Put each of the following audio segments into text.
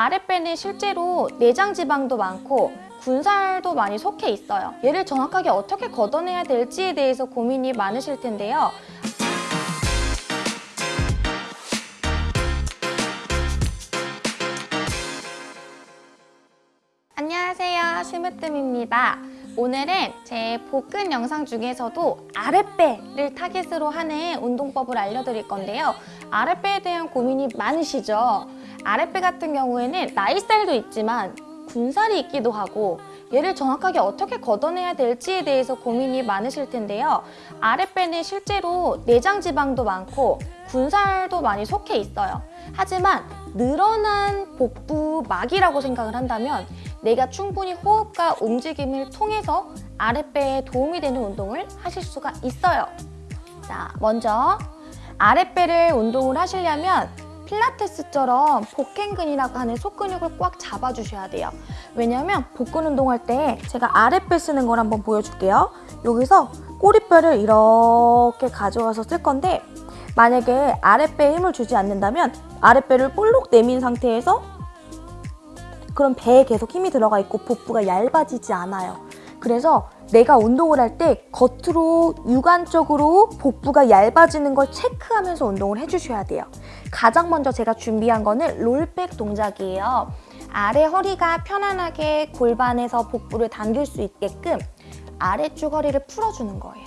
아랫배는 실제로 내장 지방도 많고 군살도 많이 속해 있어요. 얘를 정확하게 어떻게 걷어내야 될지에 대해서 고민이 많으실 텐데요. 안녕하세요. 심으뜸입니다. 오늘은 제 복근 영상 중에서도 아랫배를 타깃으로 하는 운동법을 알려드릴 건데요. 아랫배에 대한 고민이 많으시죠? 아랫배 같은 경우에는 나이살도 있지만 군살이 있기도 하고 얘를 정확하게 어떻게 걷어내야 될지에 대해서 고민이 많으실 텐데요. 아랫배는 실제로 내장 지방도 많고 군살도 많이 속해 있어요. 하지만 늘어난 복부막이라고 생각을 한다면 내가 충분히 호흡과 움직임을 통해서 아랫배에 도움이 되는 운동을 하실 수가 있어요. 자, 먼저 아랫배를 운동을 하시려면 필라테스처럼 복행근이라고 하는 속근육을 꽉 잡아주셔야 돼요. 왜냐면 복근 운동할 때 제가 아랫배 쓰는 걸 한번 보여줄게요. 여기서 꼬리뼈를 이렇게 가져와서 쓸 건데 만약에 아랫배에 힘을 주지 않는다면 아랫배를 볼록 내민 상태에서 그럼 배에 계속 힘이 들어가 있고 복부가 얇아지지 않아요. 그래서 내가 운동을 할 때 겉으로 육안적으로 복부가 얇아지는 걸 체크하면서 운동을 해주셔야 돼요. 가장 먼저 제가 준비한 거는 롤백 동작이에요. 아래 허리가 편안하게 골반에서 복부를 당길 수 있게끔 아래쪽 허리를 풀어주는 거예요.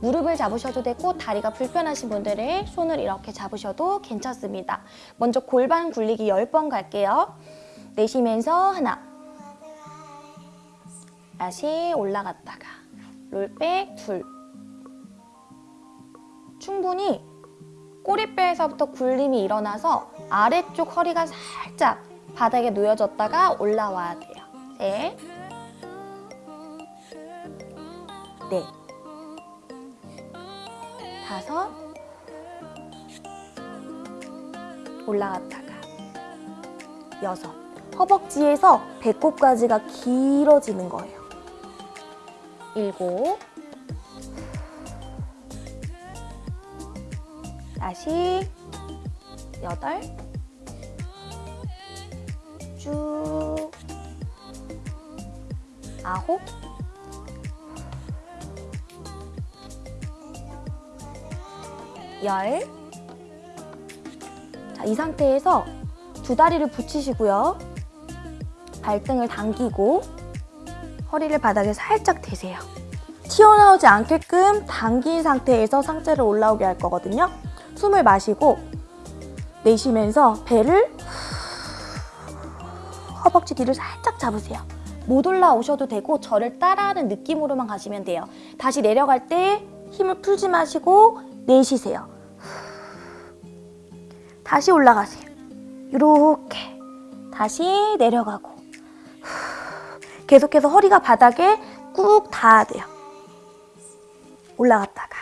무릎을 잡으셔도 되고 다리가 불편하신 분들은 손을 이렇게 잡으셔도 괜찮습니다. 먼저 골반 굴리기 10번 갈게요. 내쉬면서 하나 다시 올라갔다가 롤백 둘 충분히 꼬리뼈에서부터 굴림이 일어나서 아래쪽 허리가 살짝 바닥에 놓여졌다가 올라와야 돼요. 셋 넷, 다섯, 올라갔다가 여섯. 허벅지에서 배꼽까지가 길어지는 거예요. 일곱. 다시 여덟. 쭉. 아홉. 열. 자, 이 상태에서 두 다리를 붙이시고요. 발등을 당기고 허리를 바닥에 살짝 대세요. 튀어나오지 않게끔 당긴 상태에서 상체를 올라오게 할 거거든요. 숨을 마시고 내쉬면서 배를 허벅지 뒤를 살짝 잡으세요. 못 올라오셔도 되고 저를 따라하는 느낌으로만 가시면 돼요. 다시 내려갈 때 힘을 풀지 마시고 내쉬세요. 다시 올라가세요. 이렇게 다시 내려가고 계속해서 허리가 바닥에 꾹 닿아야 돼요. 올라갔다가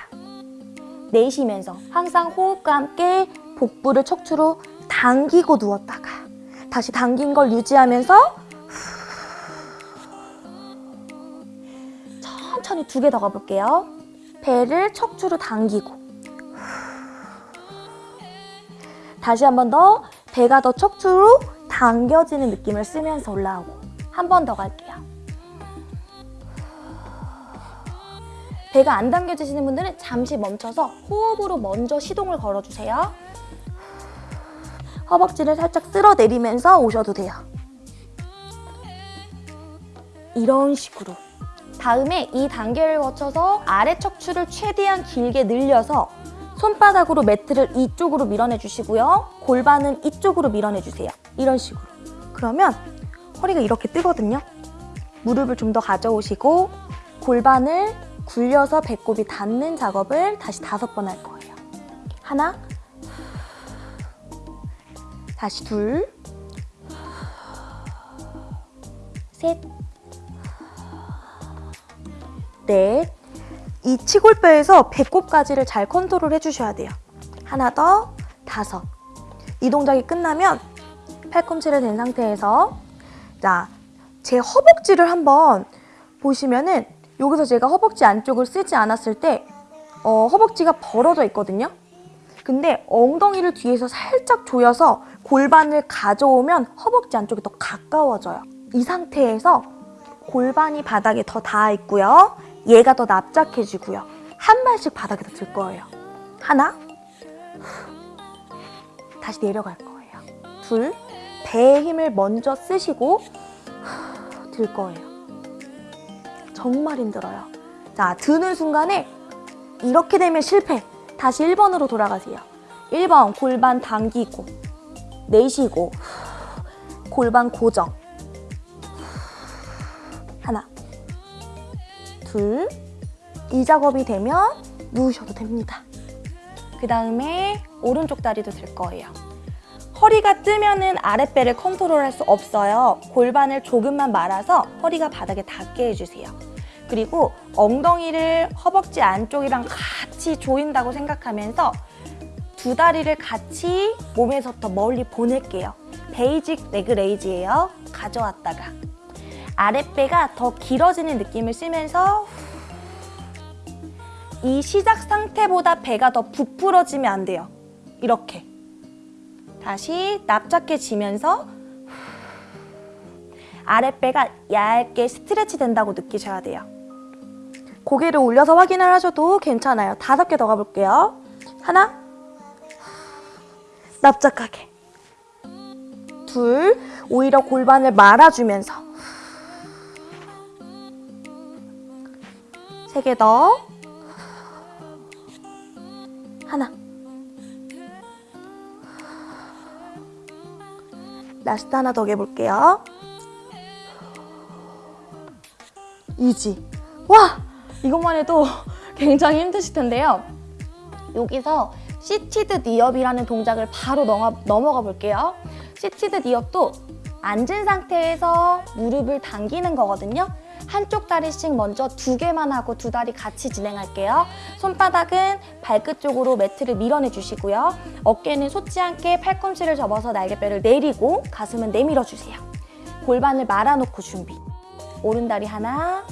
내쉬면서 항상 호흡과 함께 복부를 척추로 당기고 누웠다가 다시 당긴 걸 유지하면서 천천히 두 개 더 가볼게요. 배를 척추로 당기고 다시 한 번 더 배가 더 척추로 당겨지는 느낌을 쓰면서 올라오고 한 번 더 갈게요. 배가 안 당겨지시는 분들은 잠시 멈춰서 호흡으로 먼저 시동을 걸어주세요. 허벅지를 살짝 쓸어내리면서 오셔도 돼요. 이런 식으로. 다음에 이 단계를 거쳐서 아래 척추를 최대한 길게 늘려서 손바닥으로 매트를 이쪽으로 밀어내 주시고요. 골반은 이쪽으로 밀어내 주세요. 이런 식으로. 그러면 허리가 이렇게 뜨거든요. 무릎을 좀 더 가져오시고 골반을 굴려서 배꼽이 닿는 작업을 다시 다섯 번 할 거예요. 하나, 다시 둘, 셋, 넷. 이 치골뼈에서 배꼽까지를 잘 컨트롤 해주셔야 돼요. 하나 더, 다섯. 이 동작이 끝나면 팔꿈치를 댄 상태에서 자, 제 허벅지를 한번 보시면은 여기서 제가 허벅지 안쪽을 쓰지 않았을 때 어, 허벅지가 벌어져 있거든요. 근데 엉덩이를 뒤에서 살짝 조여서 골반을 가져오면 허벅지 안쪽이 더 가까워져요. 이 상태에서 골반이 바닥에 더 닿아 있고요. 얘가 더 납작해지고요. 한 발씩 바닥에 더들 거예요. 하나, 후. 다시 내려갈 거예요. 둘, 배에 힘을 먼저 쓰시고 후, 들 거예요. 정말 힘들어요. 자, 드는 순간에 이렇게 되면 실패. 다시 1번으로 돌아가세요. 1번 골반 당기고 내쉬고 후, 골반 고정 하나 둘 이 작업이 되면 누우셔도 됩니다. 그 다음에 오른쪽 다리도 들 거예요. 허리가 뜨면은 아랫배를 컨트롤할 수 없어요. 골반을 조금만 말아서 허리가 바닥에 닿게 해주세요. 그리고 엉덩이를 허벅지 안쪽이랑 같이 조인다고 생각하면서 두 다리를 같이 몸에서 더 멀리 보낼게요. basic leg raise예요. 가져왔다가 아랫배가 더 길어지는 느낌을 쓰면서 이 시작 상태보다 배가 더 부풀어지면 안 돼요. 이렇게. 다시 납작해지면서 아랫배가 얇게 스트레치 된다고 느끼셔야 돼요. 고개를 올려서 확인을 하셔도 괜찮아요. 다섯 개 더 가볼게요. 하나, 납작하게. 둘, 오히려 골반을 말아주면서. 세 개 더. 하나. last 하나 더 해볼게요. easy. 와! 이것만 해도 굉장히 힘드실 텐데요. 여기서 seated knee up이라는 동작을 바로 넘어, 넘어가 볼게요. seated knee up도 앉은 상태에서 무릎을 당기는 거거든요. 한쪽 다리씩 먼저 두 개만 하고 두 다리 같이 진행할게요. 손바닥은 발끝 쪽으로 매트를 밀어내 주시고요. 어깨는 솟지 않게 팔꿈치를 접어서 날개뼈를 내리고 가슴은 내밀어 주세요. 골반을 말아놓고 준비. 오른 다리 하나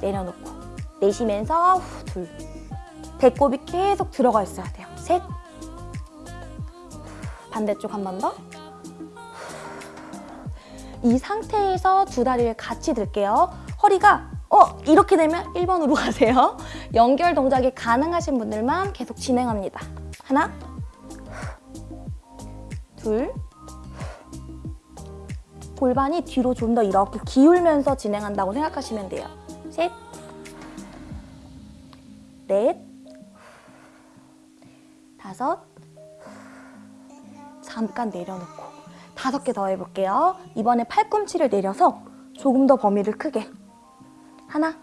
내려놓고 내쉬면서 후, 둘 배꼽이 계속 들어가 있어야 돼요. 셋 반대쪽 한 번 더. 이 상태에서 두 다리를 같이 들게요. 허리가 어 이렇게 되면 1번으로 가세요. 연결 동작이 가능하신 분들만 계속 진행합니다. 하나 둘 골반이 뒤로 좀 더 이렇게 기울면서 진행한다고 생각하시면 돼요. 셋, 넷, 다섯, 잠깐 내려놓고 다섯 개 더 해볼게요. 이번에 팔꿈치를 내려서 조금 더 범위를 크게 하나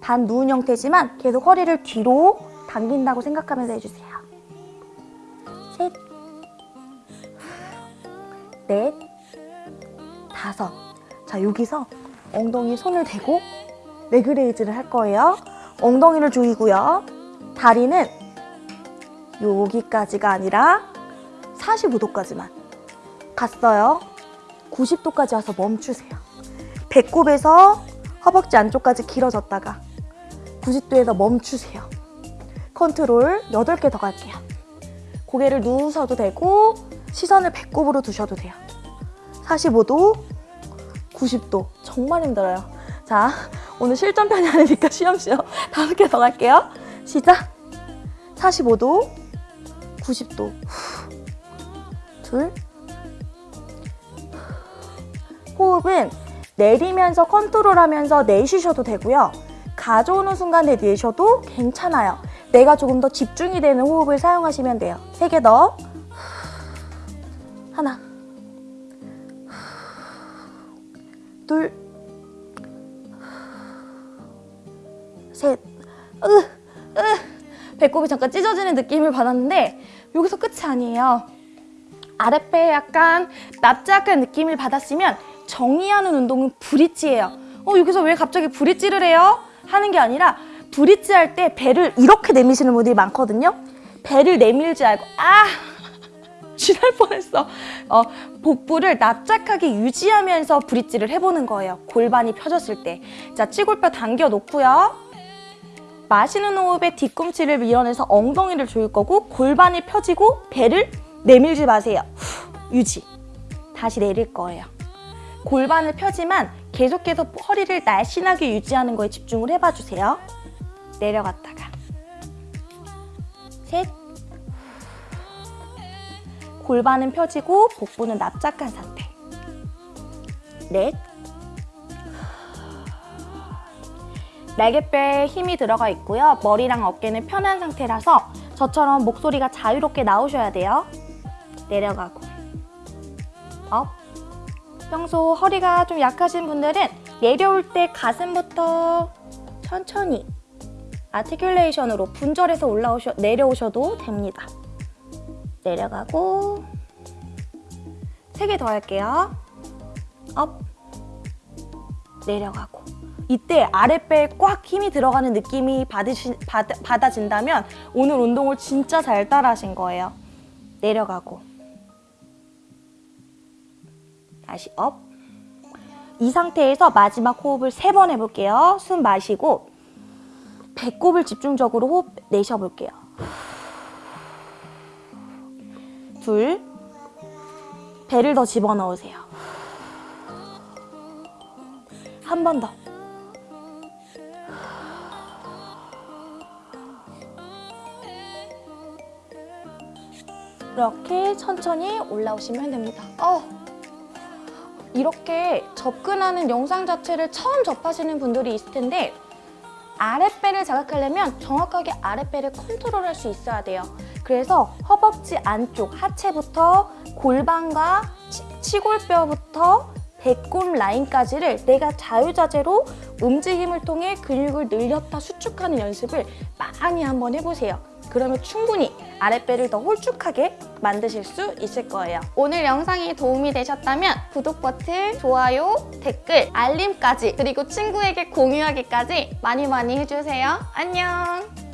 반 누운 형태지만 계속 허리를 뒤로 당긴다고 생각하면서 해주세요. 셋, 넷, 다섯. 자, 여기서 엉덩이 손을 대고 leg raise를 할 거예요. 엉덩이를 조이고요. 다리는 여기까지가 아니라 45도까지만 갔어요. 90도까지 와서 멈추세요. 배꼽에서 허벅지 안쪽까지 길어졌다가 90도에서 멈추세요. 컨트롤 8개 더 갈게요. 고개를 누우셔도 되고 시선을 배꼽으로 두셔도 돼요. 45도, 90도. 정말 힘들어요. 자, 오늘 실전 편이 아니니까 쉬엄쉬엄 다섯 개 더 갈게요. 시작! 45도, 90도. 둘. 호흡은 내리면서 컨트롤하면서 내쉬셔도 되고요. 가져오는 순간에 내셔도 괜찮아요. 내가 조금 더 집중이 되는 호흡을 사용하시면 돼요. 세 개 더. 하나. 둘. 셋. 으, 으. 배꼽이 잠깐 찢어지는 느낌을 받았는데 여기서 끝이 아니에요. 아랫배에 약간 납작한 느낌을 받았으면 정리하는 운동은 브릿지예요. 어, 여기서 왜 갑자기 브릿지를 해요? 하는 게 아니라 브릿지 할 때 배를 이렇게 내미시는 분들이 많거든요. 배를 내밀지 알고 아! 쥐날 뻔했어. 어, 복부를 납작하게 유지하면서 브릿지를 해보는 거예요. 골반이 펴졌을 때. 자, 치골뼈 당겨 놓고요. 마시는 호흡에 뒤꿈치를 밀어내서 엉덩이를 조일 거고 골반이 펴지고 배를 내밀지 마세요. 후, 유지. 다시 내릴 거예요. 골반을 펴지만 계속해서 허리를 날씬하게 유지하는 거에 집중을 해봐 주세요. 내려갔다가 셋 골반은 펴지고 복부는 납작한 상태 넷 날개뼈에 힘이 들어가 있고요. 머리랑 어깨는 편한 상태라서 저처럼 목소리가 자유롭게 나오셔야 돼요. 내려가고 up 평소 허리가 좀 약하신 분들은 내려올 때 가슴부터 천천히 articulation으로 분절해서 올라오셔 내려오셔도 됩니다. 내려가고 세 개 더 할게요. up 내려가고 이때 아랫배에 꽉 힘이 들어가는 느낌이 받으시, 받, 받아진다면 오늘 운동을 진짜 잘 따라하신 거예요. 내려가고 다시 up. 이 상태에서 마지막 호흡을 세 번 해볼게요. 숨 마시고 배꼽을 집중적으로 호흡 내쉬어볼게요. 둘. 배를 더 집어넣으세요. 한 번 더. 이렇게 천천히 올라오시면 됩니다. 어, 이렇게 접근하는 영상 자체를 처음 접하시는 분들이 있을 텐데 아랫배를 자극하려면 정확하게 아랫배를 컨트롤할 수 있어야 돼요. 그래서 허벅지 안쪽 하체부터 골반과 치, 치골뼈부터 배꼽 라인까지를 내가 자유자재로 움직임을 통해 근육을 늘렸다 수축하는 연습을 많이 한번 해보세요. 그러면 충분히 아랫배를 더 홀쭉하게 만드실 수 있을 거예요. 오늘 영상이 도움이 되셨다면 구독 버튼, 좋아요, 댓글, 알림까지 그리고 친구에게 공유하기까지 많이 많이 해주세요. 안녕!